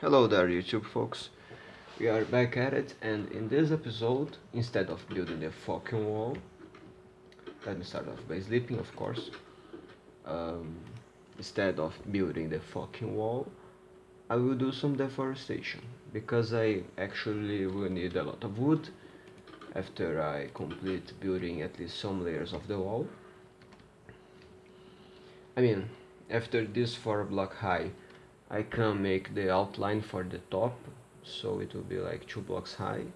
Hello there YouTube folks, we are back at it and in this episode, instead of building the fucking wall, let me start off by sleeping of course, um, instead of building the fucking wall, I will do some deforestation, because I actually will need a lot of wood after I complete building at least some layers of the wall. I mean, after this 4 block high I can make the outline for the top so it will be like two blocks high.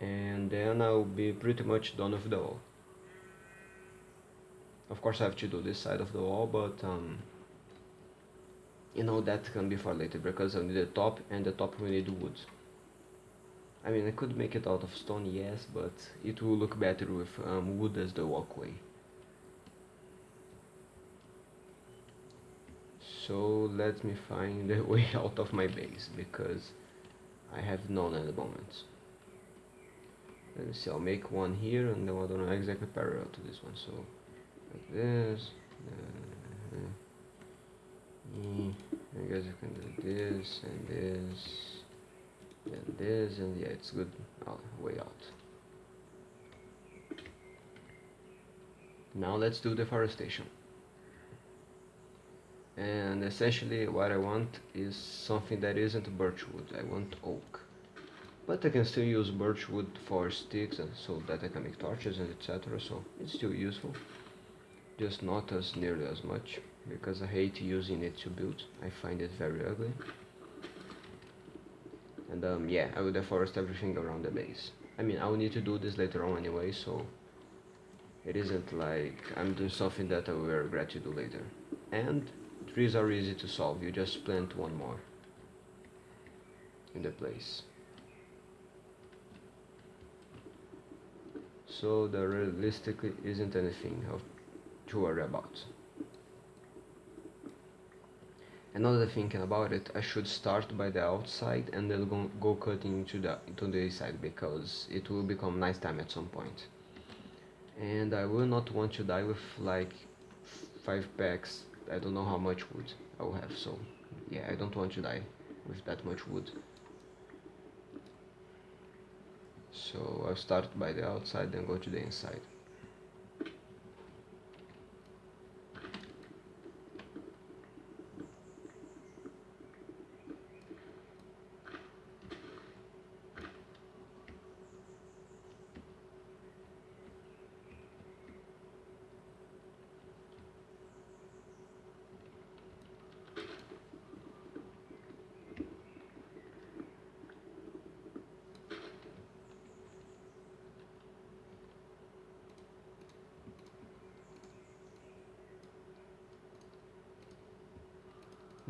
And then I'll be pretty much done with the wall. Of course I have to do this side of the wall but um, you know that can be for later because I need the top and the top we need wood. I mean I could make it out of stone yes but it will look better with um, wood as the walkway so let me find the way out of my base because I have none at the moment. Let me see I'll make one here and the other one exactly parallel to this one. So like this uh, I guess you can do this and this and this and yeah it's good. Oh, way out. Now let's do deforestation and essentially what I want is something that isn't birchwood, I want oak. But I can still use birchwood for sticks and so that I can make torches and etc. So it's still useful, just not as nearly as much because I hate using it to build. I find it very ugly. And um, yeah, I will deforest everything around the base. I mean, I will need to do this later on anyway, so it isn't like I'm doing something that I will regret to do later. And Trees are easy to solve, you just plant one more in the place. So there realistically isn't anything to worry about. Another thinking about it, I should start by the outside and then go, go cutting into the into the inside because it will become nice time at some point. And I will not want to die with like five packs I don't know how much wood I will have so yeah I don't want to die with that much wood. So I'll start by the outside then go to the inside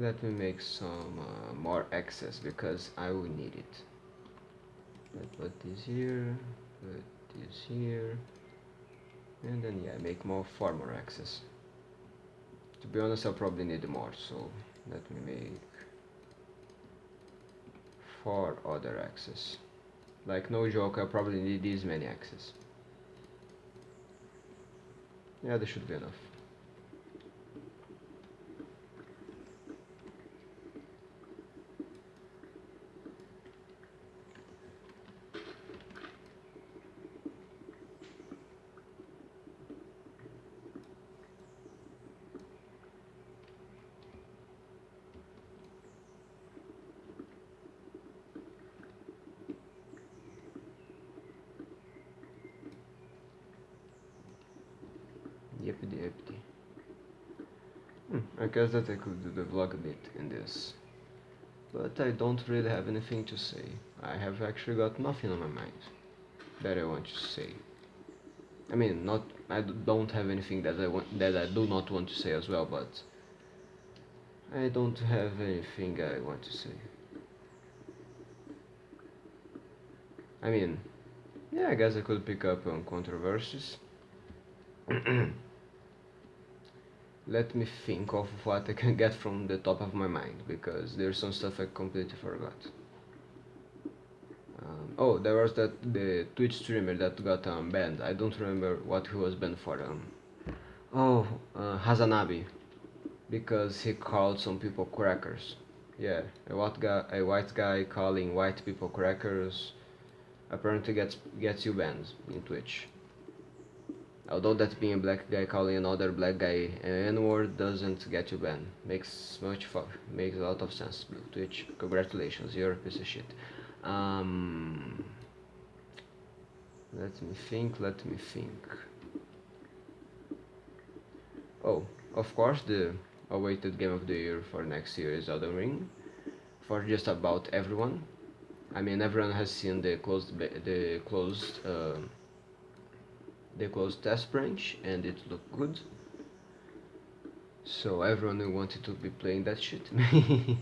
let me make some uh, more access because I will need it. Let put this here put this here and then yeah make more far more access to be honest I'll probably need more so let me make four other access like no joke I probably need these many access yeah this should be enough Yippity yippity. Hmm, I guess that I could do the vlog a bit in this. But I don't really have anything to say. I have actually got nothing on my mind that I want to say. I mean, not I don't have anything that I want that I do not want to say as well, but I don't have anything I want to say. I mean, yeah, I guess I could pick up on controversies. let me think of what I can get from the top of my mind because there's some stuff I completely forgot. Um, oh, there was that the Twitch streamer that got um, banned. I don't remember what he was banned for. Um, oh, uh, HasanAbi, because he called some people crackers. Yeah, a white guy, a white guy calling white people crackers apparently gets gets you banned in Twitch. Although that being a black guy calling another black guy an N-word doesn't get you banned. Makes much makes a lot of sense. Blue Twitch, congratulations, you're a piece of shit. Um, let me think, let me think. Oh, of course the awaited game of the year for next year is Elden Ring. For just about everyone. I mean everyone has seen the closed the closed uh, the closed test branch and it looked good. So everyone wanted to be playing that shit.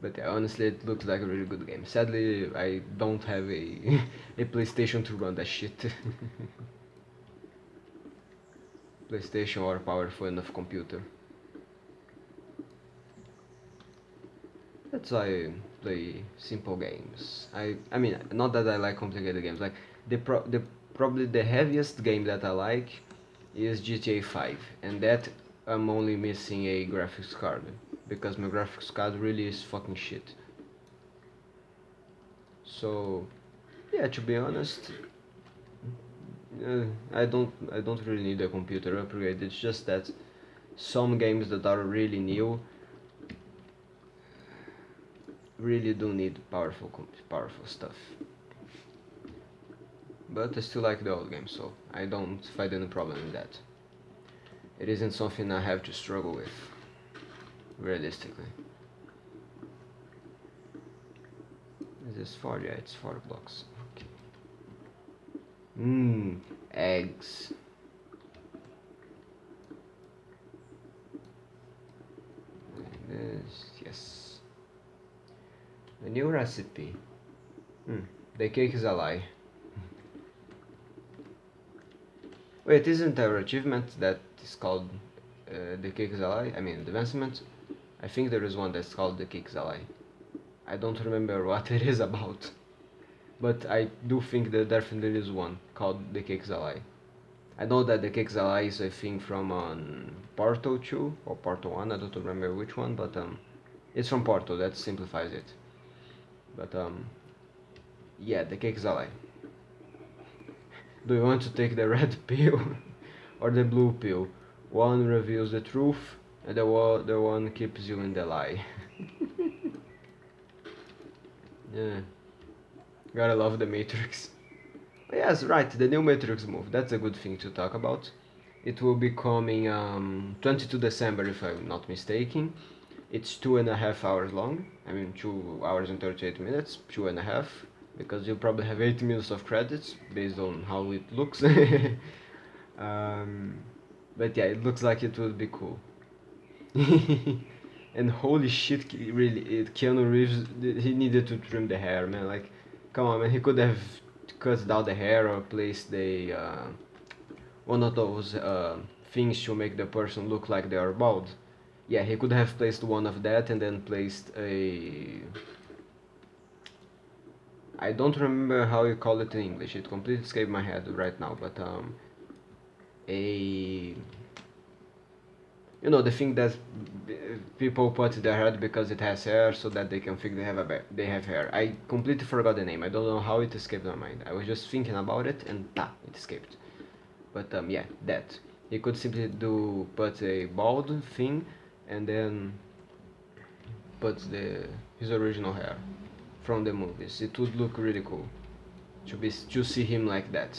but yeah, honestly it looks like a really good game. Sadly I don't have a, a PlayStation to run that shit. PlayStation or powerful enough computer. That's why I play simple games. I I mean not that I like complicated games. Like the pro the probably the heaviest game that I like is GTA 5 and that I'm only missing a graphics card because my graphics card really is fucking shit. So yeah, to be honest, uh, I don't I don't really need a computer upgrade. It's just that some games that are really new really do need powerful powerful stuff but I still like the old game, so I don't find any problem in that. It isn't something I have to struggle with, realistically. Is this four? Yeah, it's four blocks. Okay. Mmm, eggs. This, yes. A new recipe. Hmm, the cake is a lie. Wait, isn't our achievement that is called uh, the Cake is a lie? I mean, advancement? I think there is one that's called the Cake is a lie. I don't remember what it is about. But I do think that definitely is one called the Cake is a lie. I know that the Cake is a is a thing from um, Portal 2 or Portal 1, I don't remember which one, but um, it's from Portal, that simplifies it. But um, yeah, the Cake is a lie. Do you want to take the red pill or the blue pill? One reveals the truth and the other one keeps you in the lie. yeah. Gotta love the Matrix. yes, right, the new Matrix move. That's a good thing to talk about. It will be coming um, 22 December if I'm not mistaken. It's two and a half hours long. I mean, two hours and 38 minutes, two and a half because you probably have 80 minutes of credits based on how it looks. Um, but yeah it looks like it would be cool. And holy shit really it, Keanu Reeves he needed to trim the hair man. Like come on man. He could have cut down the hair or placed the uh, one of those uh, things to make the person look like they are bald. Yeah he could have placed one of that and then placed a I don't remember how you call it in English. It completely escaped my head right now. But um, a you know the thing that people put their head because it has hair so that they can think they have a they have hair. I completely forgot the name. I don't know how it escaped my mind. I was just thinking about it and ta, it escaped. But um, yeah, that you could simply do put a bald thing and then put the his original hair from the movies. It would look really cool to be to see him like that.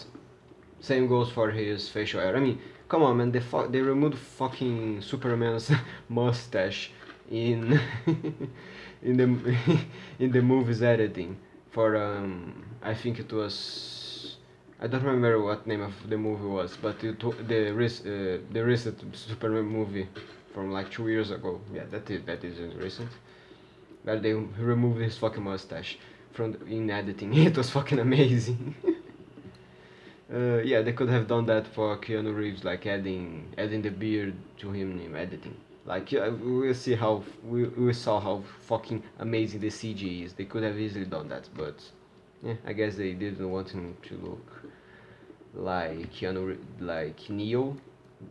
Same goes for his facial hair. I mean, come on, man. They they removed fucking Superman's mustache in in the in the movie's editing for um I think it was I don't remember what name of the movie was, but it, the uh, the recent Superman movie from like two years ago. Yeah, that is that isn't recent where they removed his fucking mustache from the, in editing. It was fucking amazing. uh, yeah, they could have done that for Keanu Reeves, like adding adding the beard to him in editing. Like yeah, we'll see how we we saw how fucking amazing the CG is. They could have easily done that, but yeah, I guess they didn't want him to look like Keanu, like Neo.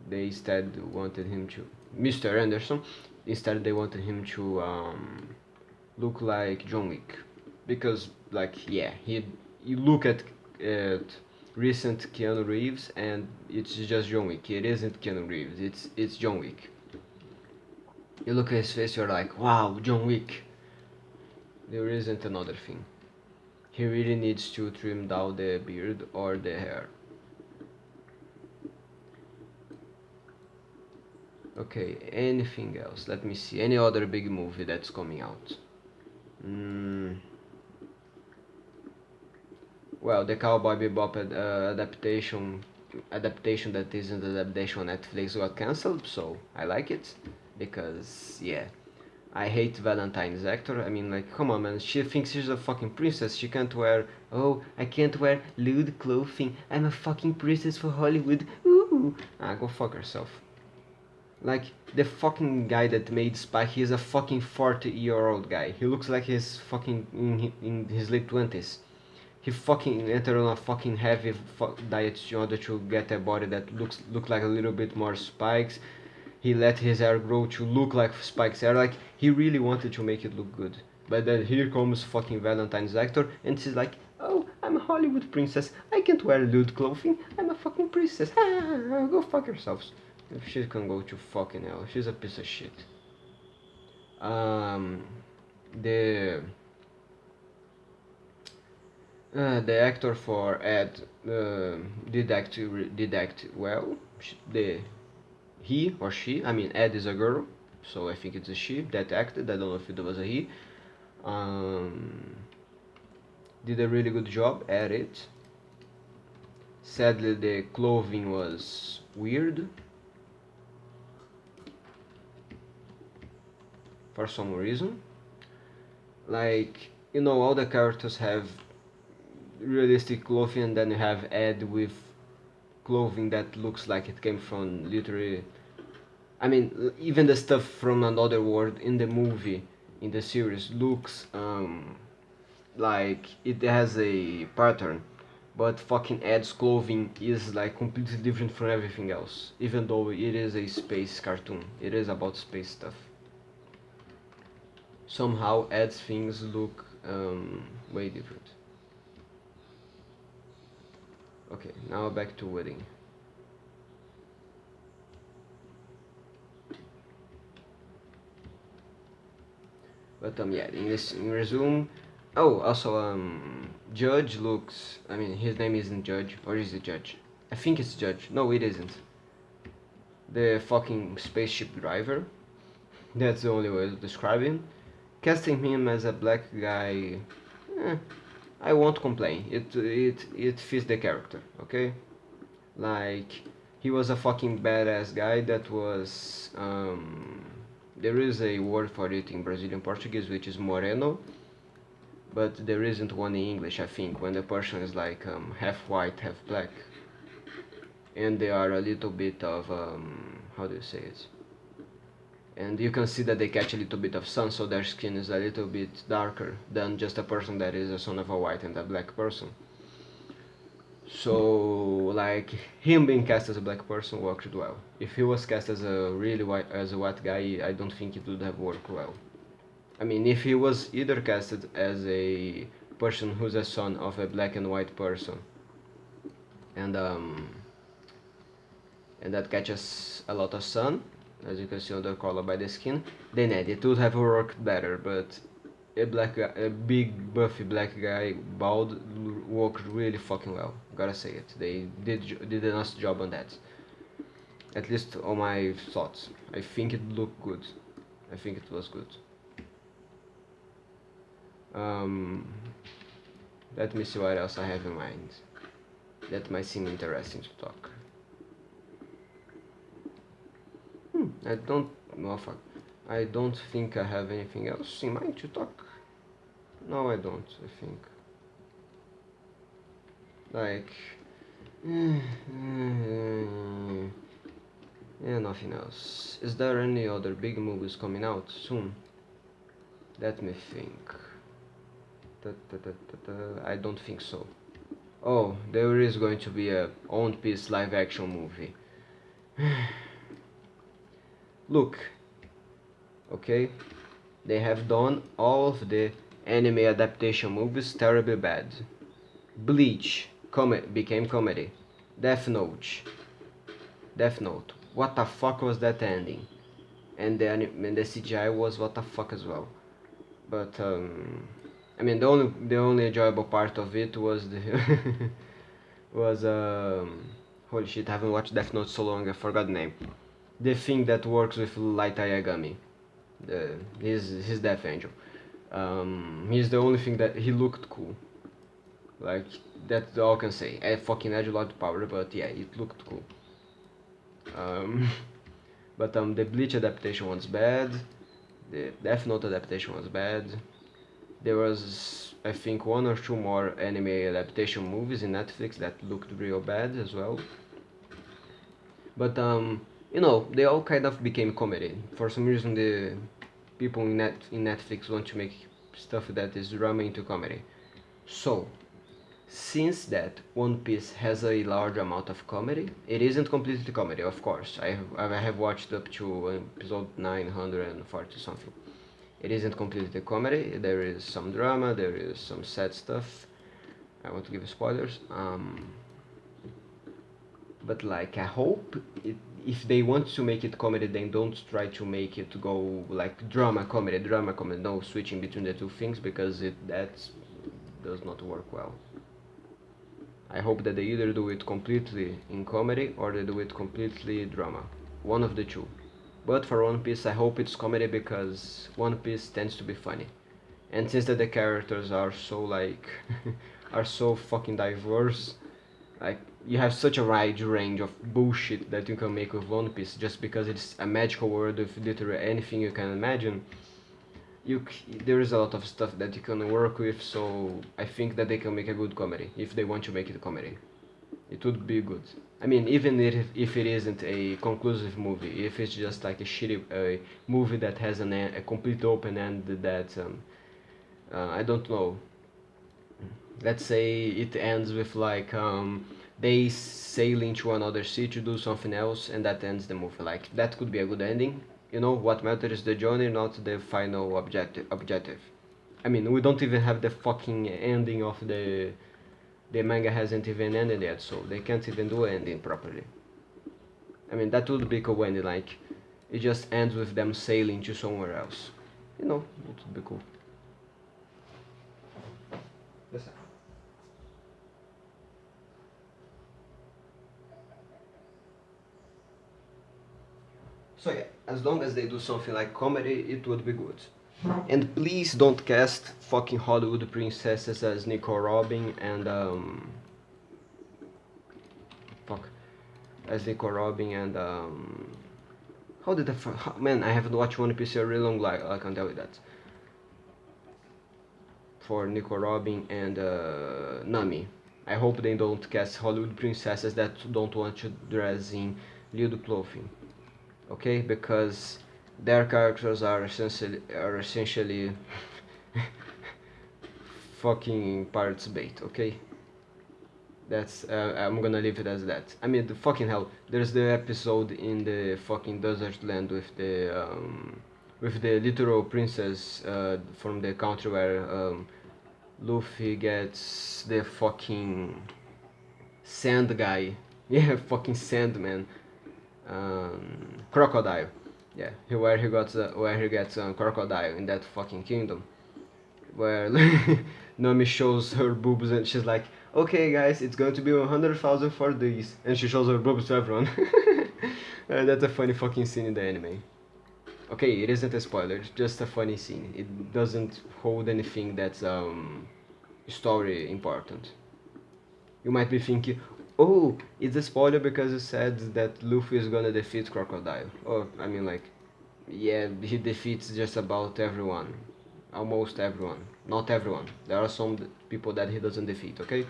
They instead wanted him to Mr. Anderson instead they wanted him to um, look like John Wick. Because like yeah he you look at at recent Keanu Reeves and it's just John Wick. It isn't Keanu Reeves. It's it's John Wick. You look at his face you're like wow John Wick. There isn't another thing. He really needs to trim down the beard or the hair. Okay anything else? Let me see. Any other big movie that's coming out mm. well the cowboy bebop ad, uh, adaptation adaptation that isn't adaptation on netflix got cancelled so i like it because yeah I hate Valentine's actor. I mean, like, come on, man. She thinks she's a fucking princess. She can't wear. Oh, I can't wear lewd clothing. I'm a fucking princess for Hollywood. Ooh. Ah, go fuck herself. Like, the fucking guy that made Spike, he's a fucking 40 year old guy. He looks like he's fucking in, in his late 20s. He fucking entered on a fucking heavy fu diet in order to get a body that looks look like a little bit more spikes. He let his hair grow to look like Spike's hair. Like, he really wanted to make it look good. But then here comes fucking Valentine's actor and she's like, Oh, I'm a Hollywood princess. I can't wear lewd clothing. I'm a fucking princess. go fuck yourselves. If she can go to fucking hell, she's a piece of shit. Um, the uh, the actor for Ed uh, did act did act well. The he or she, I mean Ed is a girl, so I think it's a she that acted. I don't know if it was a he. Um, did a really good job at it. Sadly, the clothing was weird. For some reason. Like, you know, all the characters have realistic clothing and then you have Ed with clothing that looks like it came from literally I mean even the stuff from another world in the movie in the series looks um, like it has a pattern. But fucking Ed's clothing is like completely different from everything else even though it is a space cartoon. It is about space stuff somehow Ed's things look um, way different. Okay, now back to wedding. But um yeah, in this in resume, oh also um Judge looks. I mean his name isn't Judge or is it Judge? I think it's Judge. No, it isn't. The fucking spaceship driver. That's the only way to describe him casting him as a black guy, eh, I won't complain. It it it fits the character, okay? Like he was a fucking badass guy that was um, there is a word for it in Brazilian Portuguese which is moreno, but there isn't one in English. I think when the person is like um, half white, half black, and they are a little bit of um, how do you say it? And you can see that they catch a little bit of sun so their skin is a little bit darker than just a person that is a son of a white and a black person. So like him being cast as a black person worked well. If he was cast as a really white as a white guy i don't think it would have worked well. I mean if he was either casted as a person who's a son of a black and white person and um and that catches a lot of sun as you can see on the color by the skin, then yeah, it would have worked better, but a black guy, a big buffy black guy, bald, worked really fucking well. Gotta say it. They did did a nice job on that. At least on my thoughts. I think it looked good. I think it was good. Um, let me see what else I have in mind. That might seem interesting to talk. Hmm, I don't... Oh, fuck. I don't think I have anything else in mind to talk. No, I don't, I think. Like... Yeah, nothing else. Is there any other big movies coming out soon? Let me think. Da, da, da, I don't think so. Oh, there is going to be a One Piece live action movie. Look, Okay? They have done all of the anime adaptation movies terribly bad. Bleach com became comedy. Death Note. Death Note. What the fuck was that ending? And the, and the CGI was what the fuck as well. But um, I mean the only the only enjoyable part of it was the was um holy shit I haven't watched Death Note so long I forgot the name. The thing that works with Light Yagami. The his his Death Angel. Um, he's the only thing that he looked cool. Like that's all I can say. I fucking had a lot of power, but yeah, it looked cool. Um, but um, the Bleach adaptation was bad. The Death Note adaptation was bad. There was, I think, one or two more anime adaptation movies in Netflix that looked real bad as well. But um, you know, they all kind of became comedy. For some reason, the people in net in Netflix want to make stuff that is drama into comedy. So, since that One Piece has a large amount of comedy, it isn't completely comedy, of course. I have, I have watched up to episode 940 something. It isn't completely comedy, there is some drama, there is some sad stuff. I want to give spoilers. Um, but like, I hope it, if they want to make it comedy, then don't try to make it go like drama comedy, drama comedy. No switching between the two things because it that does not work well. I hope that they either do it completely in comedy or they do it completely drama. One of the two. But for One Piece I hope it's comedy because One Piece tends to be funny. And since that the characters are so like are so fucking diverse, like you have such a wide range of bullshit that you can make with One Piece just because it's a magical world with literally anything you can imagine. You there is a lot of stuff that you can work with so i think that they can make a good comedy if they want to make it a comedy. It would be good. I mean even if, if it isn't a conclusive movie if it's just like a shitty a movie that has an a complete open end that um, uh, i don't know. Let's say it ends with like um, they sail into another city to do something else and that ends the movie. Like that could be a good ending. You know what matters is the journey not the final objective objective. I mean we don't even have the fucking ending of the the manga hasn't even ended yet so they can't even do an ending properly. I mean that would be cool ending like it just ends with them sailing to somewhere else. You know it would be cool So yeah, as long as they do something like comedy, it would be good. And please don't cast fucking Hollywood princesses as Nico Robin and um fuck as Nico Robin and um how did the how, man I haven't watched One Piece a really long like I can tell you that for Nico Robin and uh, Nami. I hope they don't cast Hollywood princesses that don't want to dress in lewd clothing okay because their characters are essentially are essentially fucking pirates bait okay? That's uh, I'm gonna leave it as that. I mean the fucking hell there's the episode in the fucking desert land with the um, with the literal princess uh, from the country where um, Luffy gets the fucking sand guy. Yeah fucking sandman um, crocodile. Yeah, where he got uh, where he gets um, crocodile in that fucking kingdom, where Nami shows her boobs and she's like, okay guys, it's going to be 100,000 for these, and she shows her boobs to everyone. uh, that's a funny fucking scene in the anime. Okay, it isn't a spoiler, it's just a funny scene. It doesn't hold anything that's um story important. You might be thinking, oh, it's a spoiler because it said that Luffy is gonna defeat Crocodile. Oh, I mean like, yeah, he defeats just about everyone. Almost everyone. Not everyone. There are some people that he doesn't defeat, okay?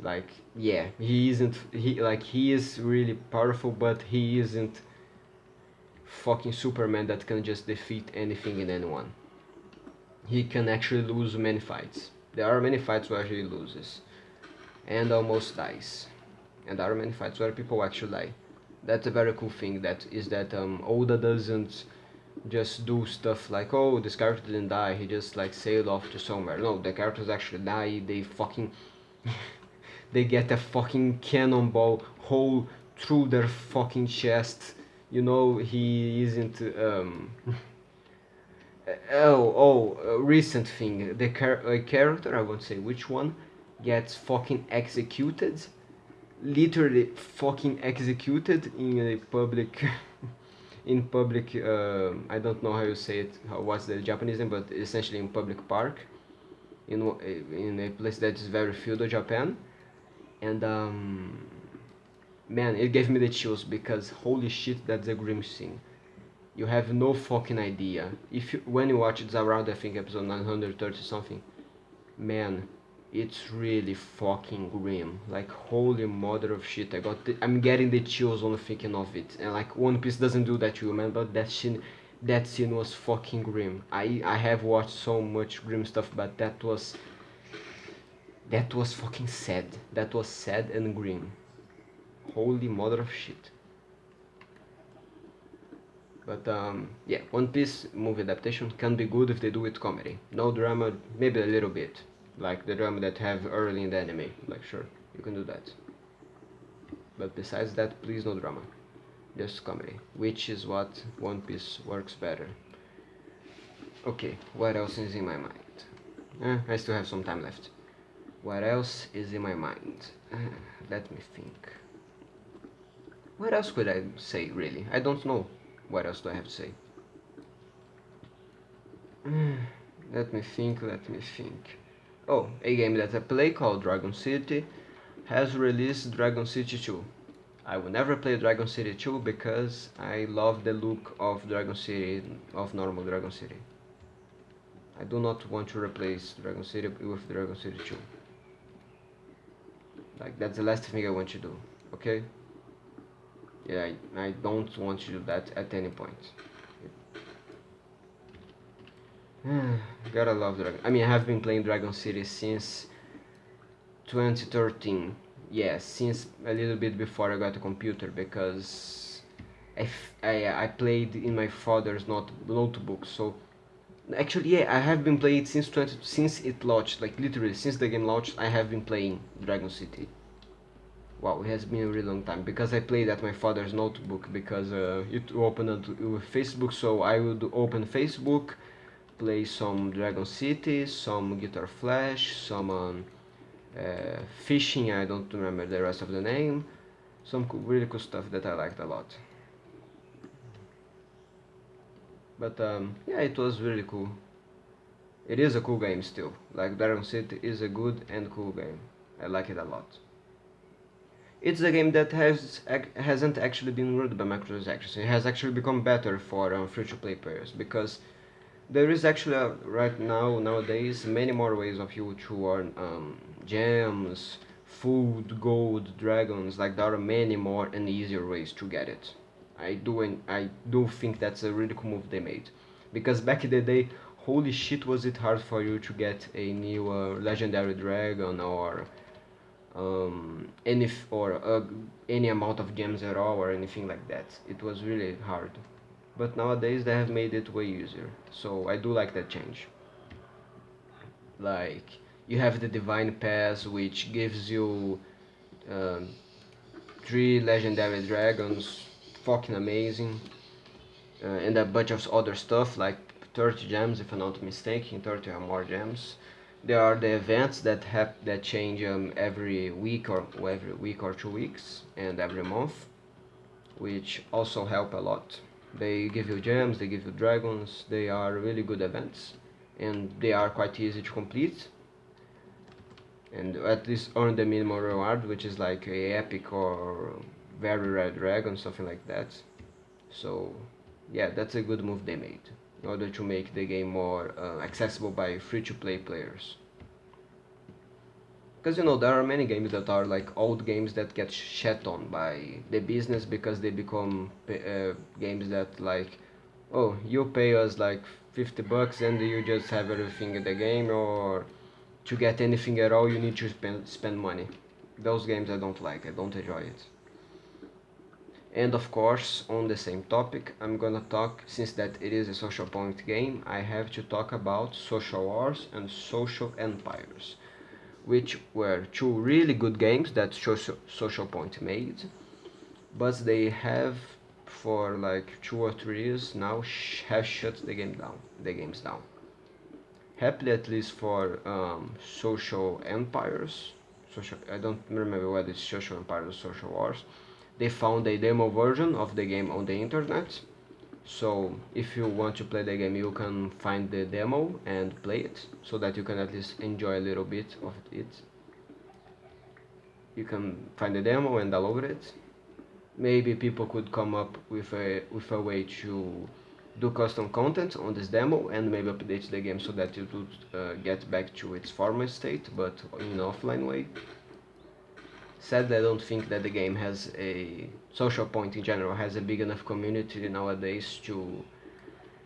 Like, yeah, he isn't, he, like, he is really powerful, but he isn't fucking Superman that can just defeat anything and anyone. He can actually lose many fights. There are many fights where he loses and almost dies. And there are many fights where people actually die. that's a very cool thing that is that um, Oda doesn't just do stuff like oh this character didn't die. He just like sailed off to somewhere. No the characters actually die. They fucking they get a fucking cannonball hole through their fucking chest. You know he isn't um oh oh recent thing. The char- a character i won't say which one gets fucking executed. Literally fucking executed in a public in public uh, i don't know how you say it how what's the japanese name but essentially in public park. In in a place that is very filled feudal japan. And um man it gave me the chills because holy shit that's a grim scene. You have no fucking idea. If you, when you watch it's around i think episode 930 something man it's really fucking grim. Like holy mother of shit i got the, i'm getting the chills on thinking of it. And like one piece doesn't do that to you man but that scene that scene was fucking grim. I i have watched so much grim stuff but that was that was fucking sad. That was sad and grim. Holy mother of shit. But um, yeah, One Piece movie adaptation can be good if they do it comedy. No drama, maybe a little bit, like the drama that have early in the anime. Like sure, you can do that. But besides that, please no drama, just comedy, which is what One Piece works better. Okay, what else is in my mind? Eh, I still have some time left. What else is in my mind? Uh, let me think. What else could I say, really? I don't know. What else do I have to say? let me think, let me think. Oh, a game that I play called Dragon City has released Dragon City 2. I will never play Dragon City 2 because I love the look of Dragon City, of normal Dragon City. I do not want to replace Dragon City with Dragon City 2. Like, that's the last thing I want to do, okay? yeah I, I don't want to do that at any point gotta love Dragon. I mean I have been playing Dragon City since 2013 yeah since a little bit before I got a computer because I, I, I played in my father's not, notebook. So actually yeah I have been playing it since 20, since it launched like literally since the game launched I have been playing Dragon City. Wow it has been a really long time because I played at my father's notebook because uh, it opened with Facebook. So I would open Facebook play some Dragon City some Guitar Flash some uh, fishing I don't remember the rest of the name. Some really cool stuff that I liked a lot. But um, yeah it was really cool. It is a cool game still. Like Dragon City is a good and cool game. I like it a lot. It's a game that has hasn't actually been ruined by microtransactions. It has actually become better for um, free-to-play players because there is actually right now nowadays many more ways of you to earn um, gems, food, gold, dragons. Like there are many more and easier ways to get it. I do and I do think that's a really cool move they made because back in the day, holy shit, was it hard for you to get a new uh, legendary dragon or um, any or uh, any amount of gems at all or anything like that. It was really hard. But nowadays they have made it way easier. So I do like that change. Like you have the Divine Pass which gives you um, three legendary dragons, fucking amazing. Uh, and a bunch of other stuff like 30 gems if I'm not mistaken, 30 or more gems there are the events that have that change um, every week or every week or two weeks and every month which also help a lot they give you gems they give you dragons they are really good events and they are quite easy to complete and at least earn the minimum reward which is like a epic or very rare dragon something like that so yeah that's a good move they made in order to make the game more uh, accessible by free-to-play players. Because you know there are many games that are like old games that get shat on by the business because they become uh, games that like oh you pay us like 50 bucks and you just have everything in the game or to get anything at all you need to spend spend money. Those games I don't like. I don't enjoy it. And of course on the same topic i'm gonna talk since that it is a social point game i have to talk about social wars and social empires which were two really good games that social, point made. But they have for like two or three years now sh have shut the game down the games down. Happily at least for um, social empires social i don't remember whether it's social empires or social wars they found a demo version of the game on the internet so if you want to play the game you can find the demo and play it so that you can at least enjoy a little bit of it. You can find the demo and download it. Maybe people could come up with a with a way to do custom content on this demo and maybe update the game so that it would uh, get back to its former state but in an offline way sadly I don't think that the game has a social point in general has a big enough community nowadays to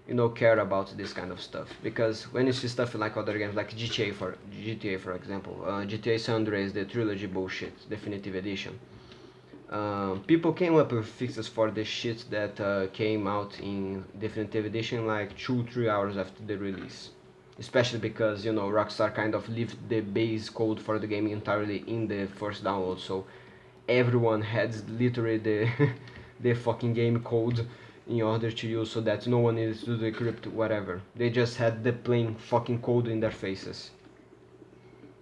you know care about this kind of stuff. Because when you see stuff like other games like GTA for GTA for example uh, GTA San Andreas the trilogy bullshit definitive edition. Um, people came up with fixes for the shit that uh, came out in definitive edition like 2-3 hours after the release especially because you know Rockstar kind of left the base code for the game entirely in the first download. So everyone had literally the the fucking game code in order to use so that no one needs to decrypt whatever. They just had the plain fucking code in their faces.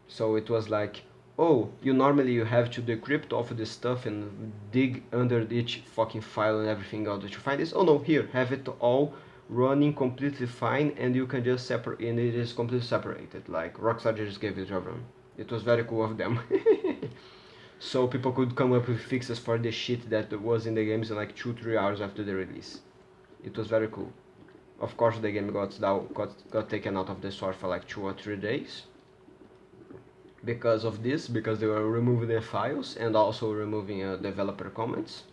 So it was like oh you normally you have to decrypt all of this stuff and dig under each fucking file and everything out to find this. Oh no here have it all running completely fine and you can just separate and it is completely separated like Rockstar just gave it to everyone. It was very cool of them. So people could come up with fixes for the shit that was in the games in like 2-3 hours after the release. It was very cool. Of course the game got, got, got taken out of the store for like 2 or 3 days. Because of this because they were removing the files and also removing uh, developer comments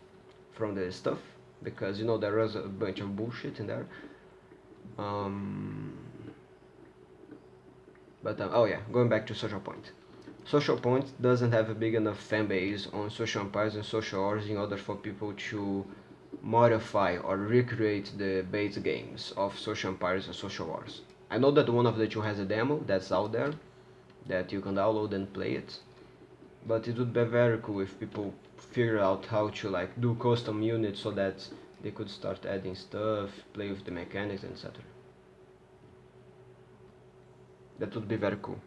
from the stuff because you know there was a bunch of bullshit in there. Um, but um, oh yeah going back to social point. Social point doesn't have a big enough fan base on social empires and social wars in order for people to modify or recreate the base games of social empires and social wars i know that one of the two has a demo that's out there that you can download and play it but it would be very cool if people figure out how to like do custom units so that they could start adding stuff, play with the mechanics, etc. That would be very cool.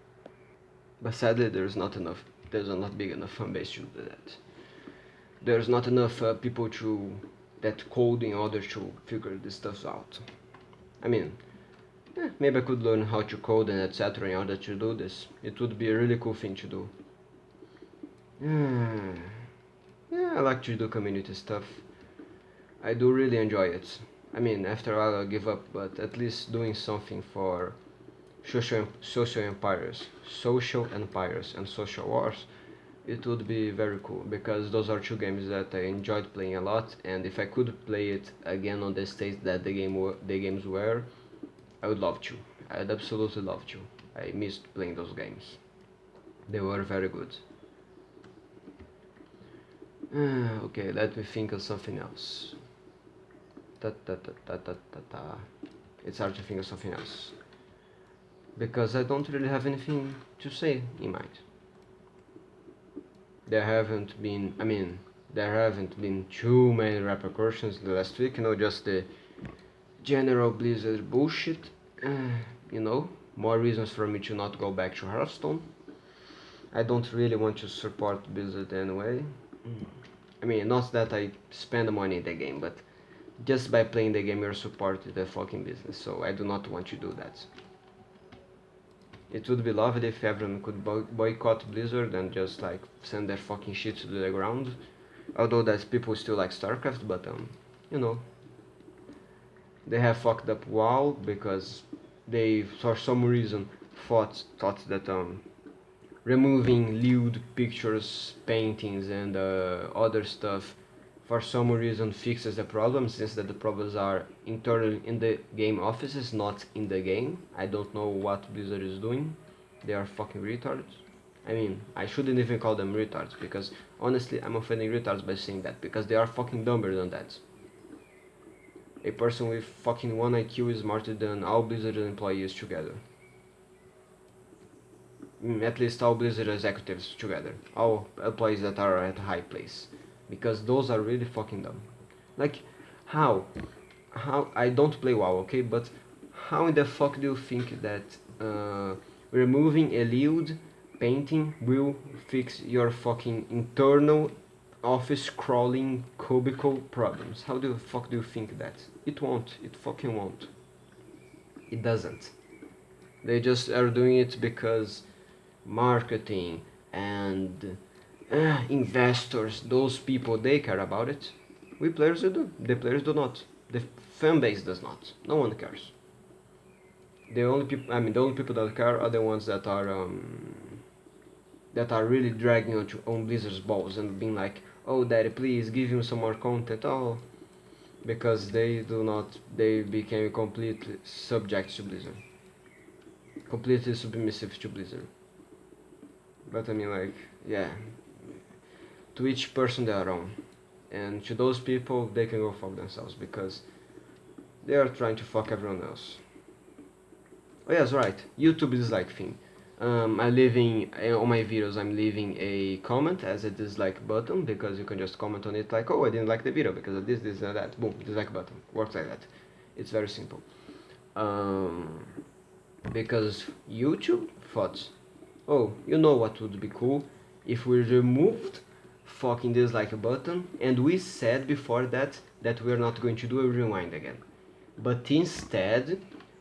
But sadly, there's not enough. There's not big enough fan base to do that. There's not enough uh, people to that code in order to figure this stuff out. I mean, eh, maybe I could learn how to code and etc. in order to do this. It would be a really cool thing to do. I like to do community stuff. I do really enjoy it. I mean, after a while I'll give up, but at least doing something for social, social empires, social empires and social wars, it would be very cool because those are two games that I enjoyed playing a lot, and if I could play it again on the stage that the game the games were, I would love to. I'd absolutely love to. I missed playing those games. They were very good. Uh, okay, let me think of something else. Da, da, da, da, da, da, da. It's hard to think of something else. Because I don't really have anything to say in mind. There haven't been, I mean, there haven't been too many repercussions the last week, you know, just the general Blizzard bullshit, uh, you know, more reasons for me to not go back to Hearthstone. I don't really want to support Blizzard anyway. I mean, not that I spend money in the game, but just by playing the game you're supporting the fucking business so I do not want to do that. It would be lovely if everyone could boycott Blizzard and just like send their fucking shit to the ground. Although that people still like StarCraft but um you know. They have fucked up WoW because they for some reason thought thought that um removing lewd pictures paintings and uh, other stuff for some reason fixes the problem since that the problems are internal in the game offices not in the game I don't know what Blizzard is doing they are fucking retards I mean, I shouldn't even call them retards because honestly, I'm offending retards by saying that because they are fucking dumber than that. A person with fucking 1 IQ is smarter than all Blizzard employees together. Mm, at least all Blizzard executives together. All employees that are at high place. Because those are really fucking dumb. Like, how? How? I don't play WoW, okay? But how in the fuck do you think that uh, removing a lead painting will fix your fucking internal office crawling cubicle problems. How the fuck do you think that? It won't. It fucking won't. It doesn't. They just are doing it because marketing and uh, investors, those people, they care about it. We players do. The players do not. The fan base does not. No one cares. The only people, I mean, the only people that care are the ones that are um, that are really dragging on, on Blizzard's balls and being like, oh daddy please give him some more content oh because they do not they became completely subject to Blizzard completely submissive to Blizzard but I mean like yeah. To each person their own. And to those people they can go fuck themselves because they are trying to fuck everyone else. Oh yes right. YouTube is like thing. Um, I'm leaving on my videos I'm leaving a comment as a dislike button because you can just comment on it like oh I didn't like the video because of this this and that. Boom dislike button. Works like that. It's very simple. Um, because YouTube thought oh you know what would be cool? If we removed fucking dislike button and we said before that that we're not going to do a rewind again. But instead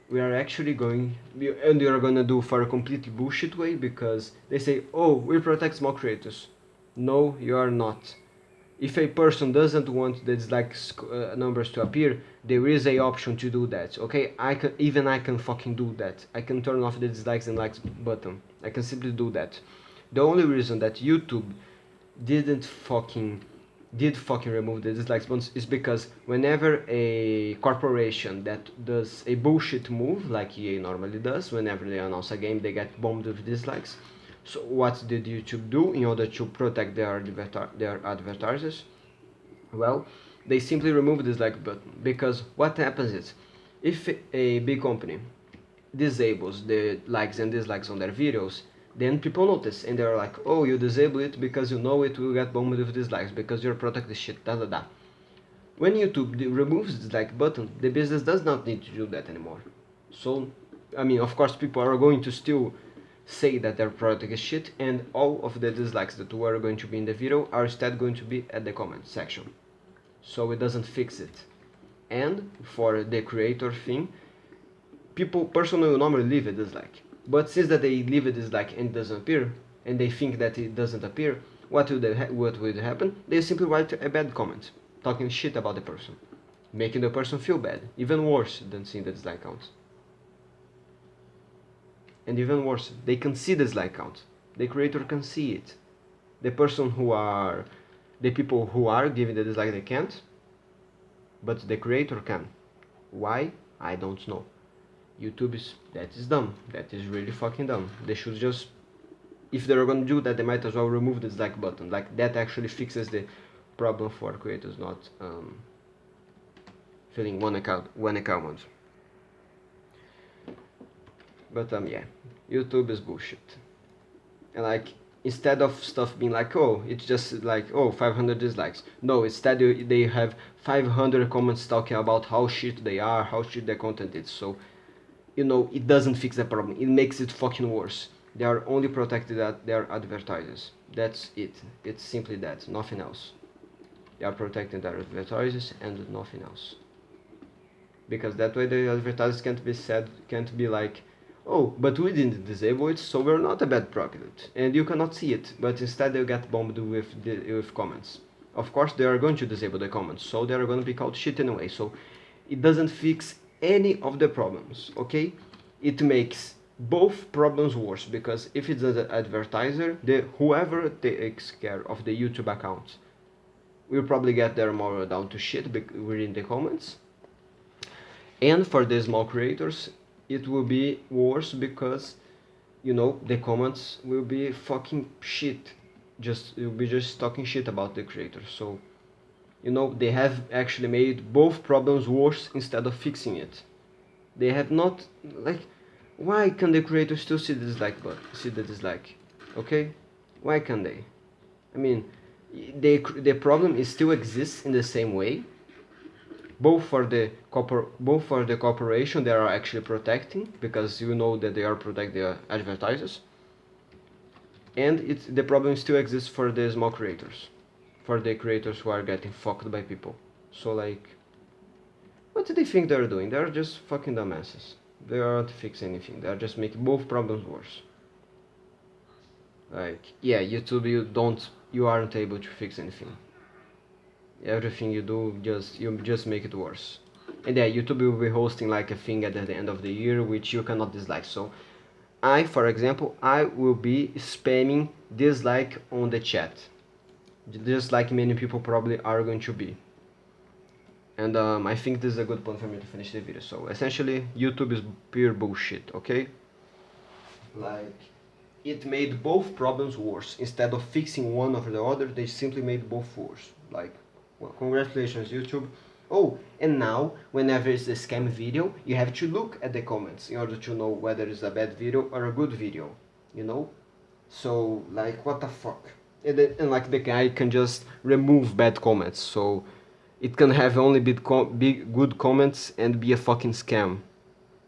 we are actually going and we are gonna do for a completely bullshit way because they say oh we protect small creators. No you are not. If a person doesn't want the dislike uh, numbers to appear there is a option to do that okay? I can even i can fucking do that. I can turn off the dislikes and likes button i can simply do that. The only reason that youtube didn't fucking did fucking remove the dislikes buttons is because whenever a corporation that does a bullshit move like EA normally does whenever they announce a game they get bombed with dislikes. So what did YouTube do in order to protect their their advertisers? Well they simply remove the dislike button because what happens is if a big company disables the likes and dislikes on their videos then people notice and they're like oh you disable it because you know it will get bombed with dislikes because your product is shit da da da. When youtube removes the dislike button the business does not need to do that anymore. So i mean of course people are going to still say that their product is shit and all of the dislikes that were going to be in the video are instead going to be at the comment section. So it doesn't fix it. And for the creator thing people personally normally leave a dislike but since that they leave it is like and it doesn't appear, and they think that it doesn't appear, what would what would happen? They simply write a bad comment, talking shit about the person, making the person feel bad, even worse than seeing the dislike count. And even worse, they can see the dislike count. The creator can see it. The person who are, the people who are giving the dislike they can't, but the creator can. Why? I don't know. YouTube is that is dumb. That is really fucking dumb. They should just if they're gonna do that they might as well remove the dislike button. Like that actually fixes the problem for creators not um, filling one account one account. But um yeah, YouTube is bullshit. And like instead of stuff being like oh it's just like oh 500 dislikes no instead they have 500 comments talking about how shit they are how shit their content is so you know, it doesn't fix the problem. It makes it fucking worse. They are only protected at their advertisers. That's it. It's simply that, nothing else. They are protecting their advertisers and nothing else. Because that way the advertisers can't be said, can't be like, oh, but we didn't disable it, so we're not a bad product. And you cannot see it, but instead they get bombed with, with comments. Of course, they are going to disable the comments, so they are going to be called shit anyway. So it doesn't fix any of the problems okay? It makes both problems worse because if it's an advertiser the whoever takes care of the youtube account will probably get their moral down to shit within the comments. And for the small creators it will be worse because you know the comments will be fucking shit. Just you'll be just talking shit about the creator so you know they have actually made both problems worse instead of fixing it. They have not like why can the creator still see the dislike but see the dislike? Okay? Why can they? I mean they the problem is still exists in the same way. Both for the corpor both for the corporation they are actually protecting because you know that they are protecting the advertisers. And it the problem still exists for the small creators for the creators who are getting fucked by people. So like what do they think they're doing? They're just fucking dumbasses. They aren't fixing anything. They're just making both problems worse. Like yeah youtube you don't you aren't able to fix anything. Everything you do just you just make it worse. And yeah youtube will be hosting like a thing at the end of the year which you cannot dislike. So i for example i will be spamming dislike on the chat just like many people probably are going to be and um, I think this is a good point for me to finish the video so essentially YouTube is pure bullshit okay like it made both problems worse instead of fixing one over the other they simply made both worse like well, congratulations YouTube. Oh, and now, whenever it's a scam video, you have to look at the comments in order to know whether it's a bad video or a good video, you know? So, like, what the fuck? And, and like, the guy can just remove bad comments, so it can have only big, com big good comments and be a fucking scam.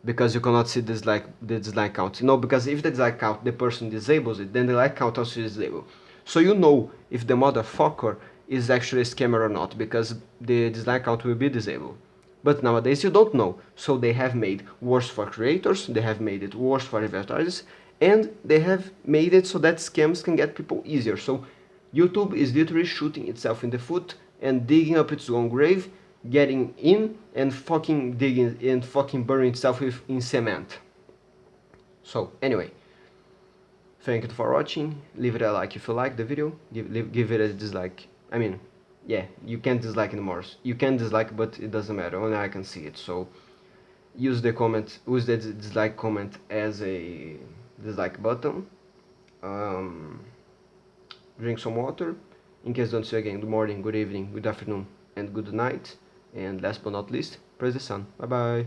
Because you cannot see this like the dislike count. You know, because if the dislike count, the person disables it, then the like count also is disabled. So you know if the motherfucker is actually a scammer or not because the dislike count will be disabled. But nowadays you don't know, so they have made worse for creators, they have made it worse for advertisers, and they have made it so that scams can get people easier. So YouTube is literally shooting itself in the foot and digging up its own grave, getting in and fucking digging and fucking burning itself with, in cement. So anyway, thank you for watching, leave it a like if you like the video, give, leave, give it a dislike I mean, yeah, you can't dislike anymore. You can dislike, but it doesn't matter. Only I can see it. So use the comment, use the dislike comment as a dislike button. Um, drink some water. In case don't see again, good morning, good evening, good afternoon, and good night. And last but not least, praise the sun. Bye bye.